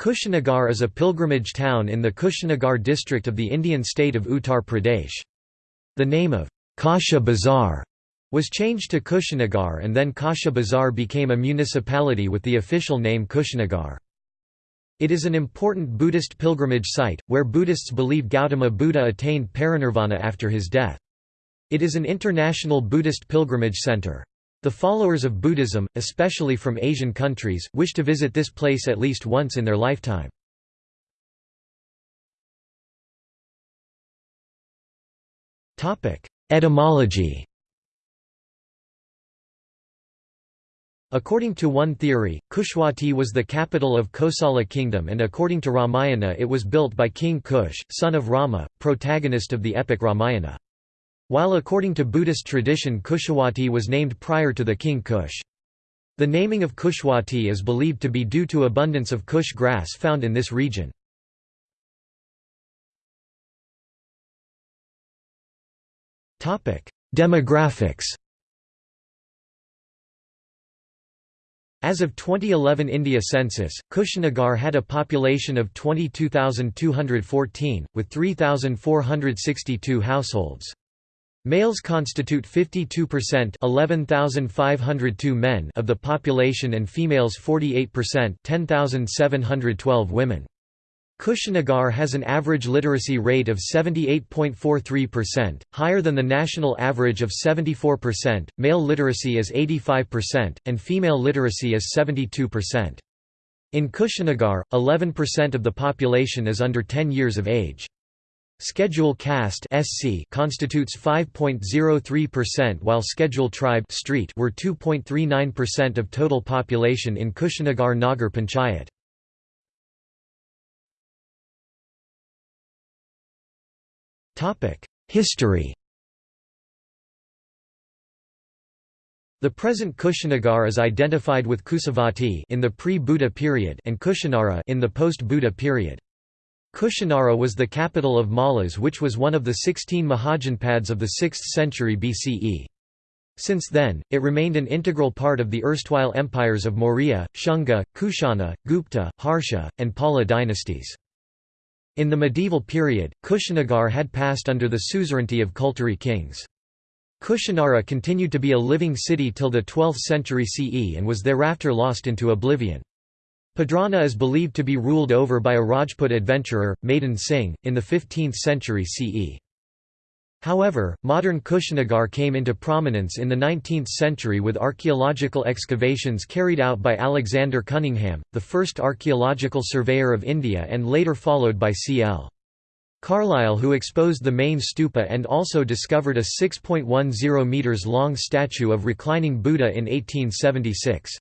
Kushinagar is a pilgrimage town in the Kushinagar district of the Indian state of Uttar Pradesh. The name of Kasha Bazar was changed to Kushinagar and then Kasha Bazar became a municipality with the official name Kushinagar. It is an important Buddhist pilgrimage site, where Buddhists believe Gautama Buddha attained parinirvana after his death. It is an international Buddhist pilgrimage center. The followers of Buddhism, especially from Asian countries, wish to visit this place at least once in their lifetime. Etymology According to one theory, Kushwati was the capital of Kosala kingdom and according to Ramayana it was built by King Kush, son of Rama, protagonist of the epic Ramayana. While according to Buddhist tradition Kushawati was named prior to the king Kush. The naming of Kushwati is believed to be due to abundance of Kush grass found in this region. Demographics As of 2011 India census, Kushinagar had a population of 22,214, with 3,462 households. Males constitute 52% 11,502 men of the population and females 48% 10,712 women. Kushinagar has an average literacy rate of 78.43%, higher than the national average of 74%, male literacy is 85%, and female literacy is 72%. In Kushinagar, 11% of the population is under 10 years of age. Schedule caste (SC) constitutes 5.03% while Schedule tribe (street) were 2.39% of total population in Kushinagar Nagar Panchayat. Topic: History. The present Kushinagar is identified with Kusavati in the pre-Buddha period and Kushinara in the post-Buddha period. Kushinara was the capital of Mallas which was one of the sixteen Mahajanpads of the 6th century BCE. Since then, it remained an integral part of the erstwhile empires of Maurya, Shunga, Kushana, Gupta, Harsha, and Pala dynasties. In the medieval period, Kushinagar had passed under the suzerainty of Kulturi kings. Kushinara continued to be a living city till the 12th century CE and was thereafter lost into oblivion. Padrana is believed to be ruled over by a Rajput adventurer, Madan Singh, in the 15th century CE. However, modern Kushinagar came into prominence in the 19th century with archaeological excavations carried out by Alexander Cunningham, the first archaeological surveyor of India and later followed by C.L. Carlleyle who exposed the main stupa and also discovered a 6.10 metres long statue of reclining Buddha in 1876.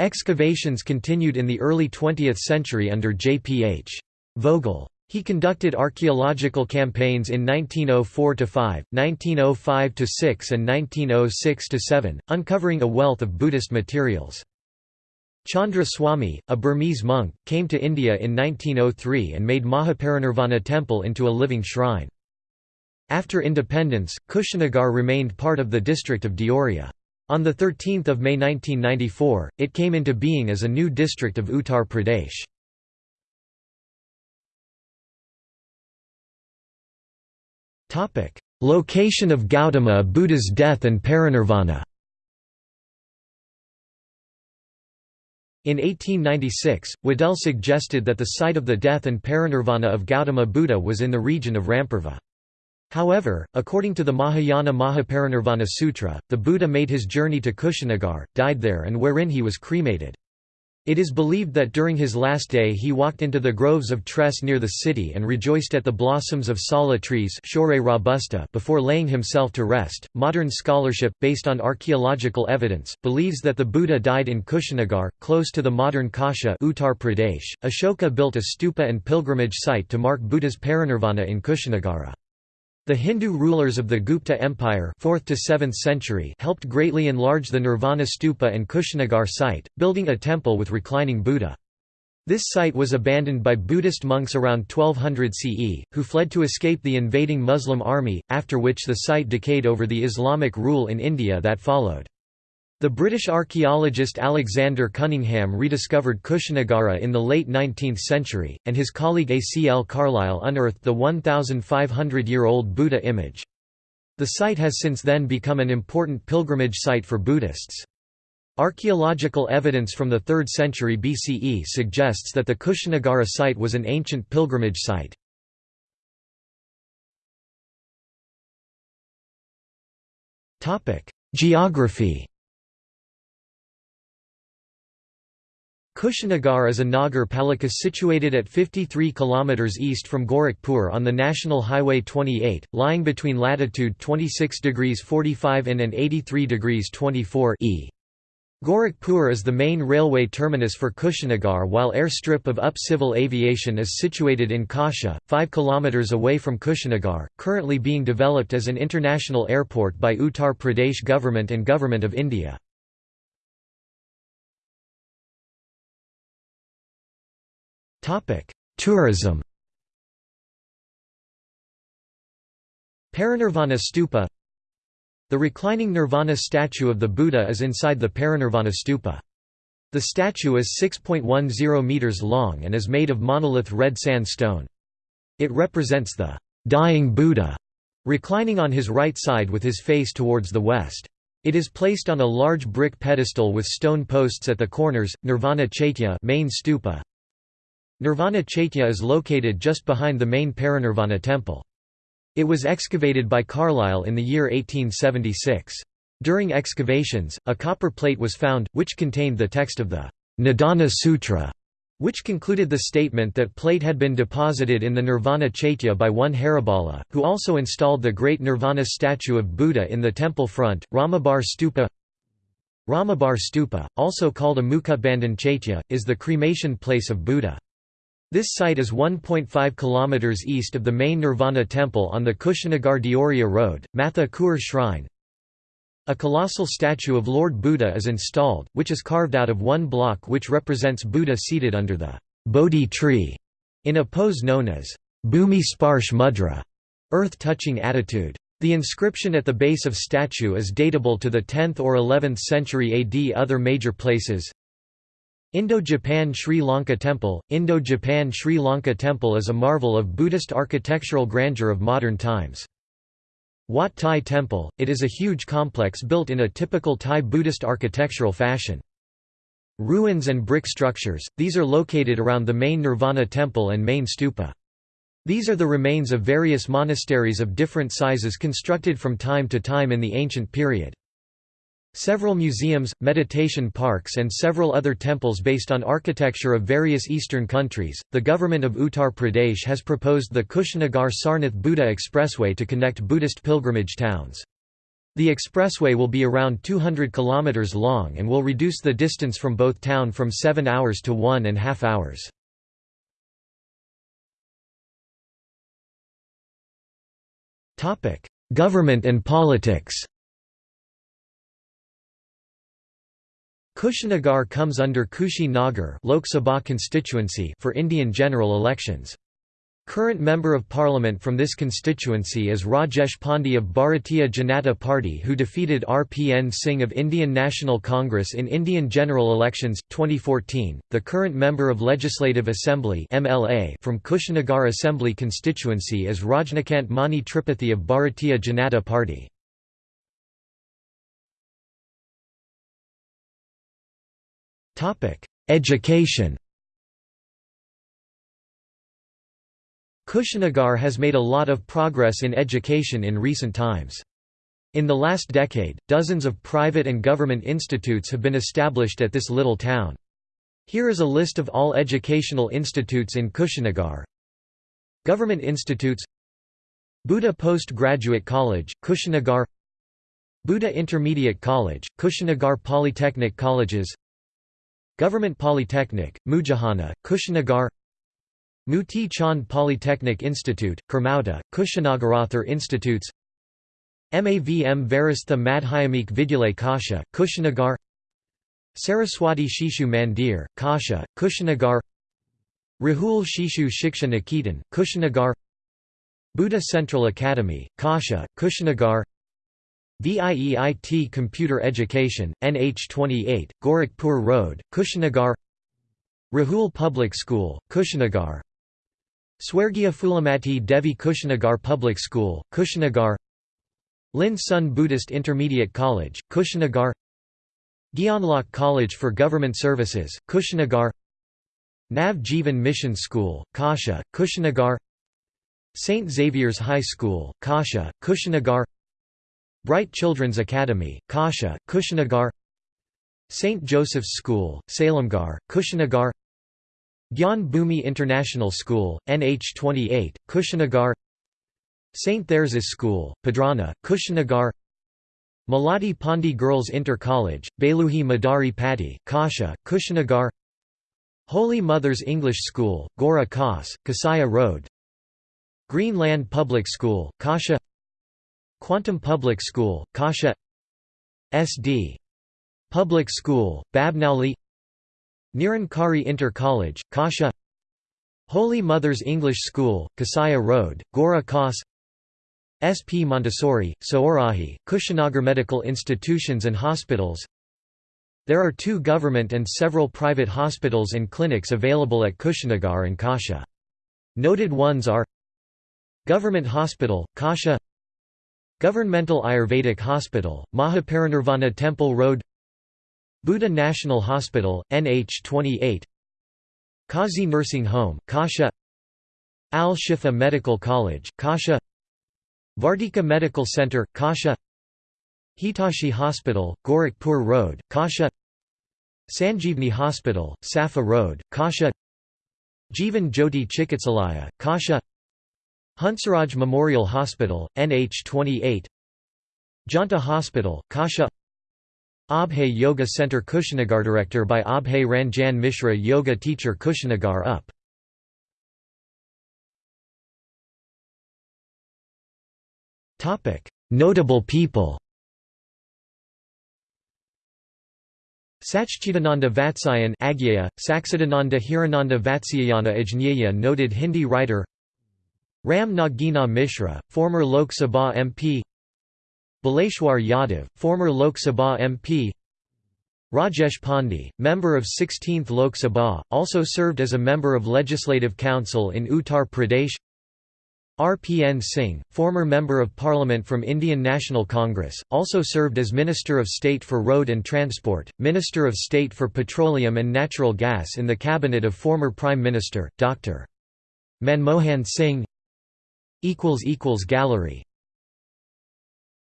Excavations continued in the early 20th century under J.P.H. Vogel. He conducted archaeological campaigns in 1904–5, 1905–6 and 1906–7, uncovering a wealth of Buddhist materials. Chandra Swami, a Burmese monk, came to India in 1903 and made Mahaparinirvana temple into a living shrine. After independence, Kushinagar remained part of the district of Deoria. On 13 May 1994, it came into being as a new district of Uttar Pradesh. Location of Gautama Buddha's death and parinirvana In 1896, Waddell suggested that the site of the death and parinirvana of Gautama Buddha was in the region of Rampurva. However, according to the Mahayana Mahaparinirvana Sutra, the Buddha made his journey to Kushinagar, died there and wherein he was cremated. It is believed that during his last day he walked into the groves of Tress near the city and rejoiced at the blossoms of sala trees robusta before laying himself to rest. Modern scholarship, based on archaeological evidence, believes that the Buddha died in Kushinagar, close to the modern Kasha Uttar Pradesh. Ashoka built a stupa and pilgrimage site to mark Buddha's parinirvana in Kushinagara. The Hindu rulers of the Gupta Empire 4th to 7th century helped greatly enlarge the Nirvana Stupa and Kushinagar site, building a temple with reclining Buddha. This site was abandoned by Buddhist monks around 1200 CE, who fled to escape the invading Muslim army, after which the site decayed over the Islamic rule in India that followed. The British archaeologist Alexander Cunningham rediscovered Kushinagara in the late 19th century, and his colleague A. C. L. Carlleyle unearthed the 1,500-year-old Buddha image. The site has since then become an important pilgrimage site for Buddhists. Archaeological evidence from the 3rd century BCE suggests that the Kushinagara site was an ancient pilgrimage site. Geography Kushinagar is a Nagar palika situated at 53 km east from Gorakhpur on the National Highway 28, lying between latitude 26 degrees 45 in and 83 degrees 24 e. Gorakhpur is the main railway terminus for Kushinagar while airstrip of UP Civil Aviation is situated in Kasha, 5 km away from Kushinagar, currently being developed as an international airport by Uttar Pradesh government and Government of India. Tourism Parinirvana Stupa The reclining Nirvana statue of the Buddha is inside the Parinirvana Stupa. The statue is 6.10 meters long and is made of monolith red sandstone. It represents the dying Buddha, reclining on his right side with his face towards the west. It is placed on a large brick pedestal with stone posts at the corners. Nirvana Chaitya main stupa Nirvana Chaitya is located just behind the main Parinirvana temple. It was excavated by Carlleyle in the year 1876. During excavations, a copper plate was found, which contained the text of the Nidana Sutra, which concluded the statement that plate had been deposited in the Nirvana Chaitya by one Haribala, who also installed the great Nirvana statue of Buddha in the temple front, Ramabhar Stupa Ramabhar Stupa, also called a Mukutbandhan Chaitya, is the cremation place of Buddha. This site is 1.5 km east of the main Nirvana temple on the Kushinagar Deoria Road, Matha Kur Shrine. A colossal statue of Lord Buddha is installed, which is carved out of one block which represents Buddha seated under the Bodhi tree, in a pose known as Bhumi Sparsh Mudra, earth-touching attitude. The inscription at the base of statue is datable to the 10th or 11th century AD. Other major places Indo-Japan Sri Lanka Temple Indo-Japan Sri Lanka Temple is a marvel of Buddhist architectural grandeur of modern times. Wat Thai Temple, it is a huge complex built in a typical Thai Buddhist architectural fashion. Ruins and brick structures, these are located around the main Nirvana Temple and main stupa. These are the remains of various monasteries of different sizes constructed from time to time in the ancient period. Several museums, meditation parks, and several other temples based on architecture of various eastern countries. The government of Uttar Pradesh has proposed the Kushinagar Sarnath Buddha Expressway to connect Buddhist pilgrimage towns. The expressway will be around 200 km long and will reduce the distance from both town from 7 hours to one and half hours. Government and politics Kushinagar comes under Kushi Nagar Lok Sabha constituency for Indian general elections. Current Member of Parliament from this constituency is Rajesh Pandey of Bharatiya Janata Party who defeated RPN Singh of Indian National Congress in Indian general elections 2014. The current Member of Legislative Assembly MLA from Kushinagar Assembly constituency is Rajnikant Mani Tripathi of Bharatiya Janata Party. Education Kushinagar has made a lot of progress in education in recent times. In the last decade, dozens of private and government institutes have been established at this little town. Here is a list of all educational institutes in Kushinagar. Government institutes Buddha Postgraduate College, Kushinagar Buddha Intermediate College, Kushinagar Polytechnic Colleges Government Polytechnic, Mujahana, Kushinagar Muti Chand Polytechnic Institute, Kermauda, Kushinagarathar Institutes MAVM Varastha Madhyamik Vidyalay Kasha, Kushinagar Saraswati Shishu Mandir, Kasha, Kushinagar Rahul Shishu Shiksha Niketan, Kushinagar Buddha Central Academy, Kasha, Kushinagar VIEIT Computer Education, NH28, Gorakhpur Road, Kushinagar Rahul Public School, Kushinagar Swargia Phulamati Devi Kushinagar Public School, Kushinagar Lin Sun Buddhist Intermediate College, Kushinagar Gyanlok College for Government Services, Kushinagar Nav Jivan Mission School, Kasha, Kushinagar St. Xavier's High School, Kasha, Kushinagar Bright Children's Academy, Kasha, Kushinagar St. Joseph's School, Salemgarh, Kushinagar Gyan Bhumi International School, NH28, Kushinagar St. Therese's School, Padrana, Kushinagar Maladi Pandi Girls Inter College, Beluhi Madari Patti, Kasha, Kushinagar Holy Mother's English School, Gora Khas, Kasaya Road Greenland Public School, Kasha Quantum Public School, Kasha SD. Public School, Babnauli Nirankari Inter College, Kasha Holy Mother's English School, Kasaya Road, Gora Khas SP Montessori, Saorahi, Kushinagar Medical Institutions and Hospitals There are two government and several private hospitals and clinics available at Kushinagar and Kasha. Noted ones are Government Hospital, Kasha Governmental Ayurvedic Hospital, Mahaparinirvana Temple Road Buddha National Hospital, NH28 Kazi Nursing Home, Kasha Al-Shifa Medical College, Kasha Vardika Medical Center, Kasha Hitashi Hospital, Gorakhpur Road, Kasha Sanjeevni Hospital, Safa Road, Kasha Jivan Jyoti Chikitsalaya, Kasha Hansaraj Memorial Hospital, NH28 Janta Hospital, Kasha Abhay Yoga Center Kushinagar Director by Abhay Ranjan Mishra Yoga Teacher Kushinagar UP. Notable people Sachchidananda Vatsyayan Agyaya, Sachchidananda Hirananda Vatsyayana Ajnaya noted Hindi writer Ram Nagina Mishra, former Lok Sabha MP Baleshwar Yadav, former Lok Sabha MP Rajesh Pandey, member of 16th Lok Sabha, also served as a member of Legislative Council in Uttar Pradesh. RPN Singh, former Member of Parliament from Indian National Congress, also served as Minister of State for Road and Transport, Minister of State for Petroleum and Natural Gas in the cabinet of former Prime Minister, Dr. Manmohan Singh Gallery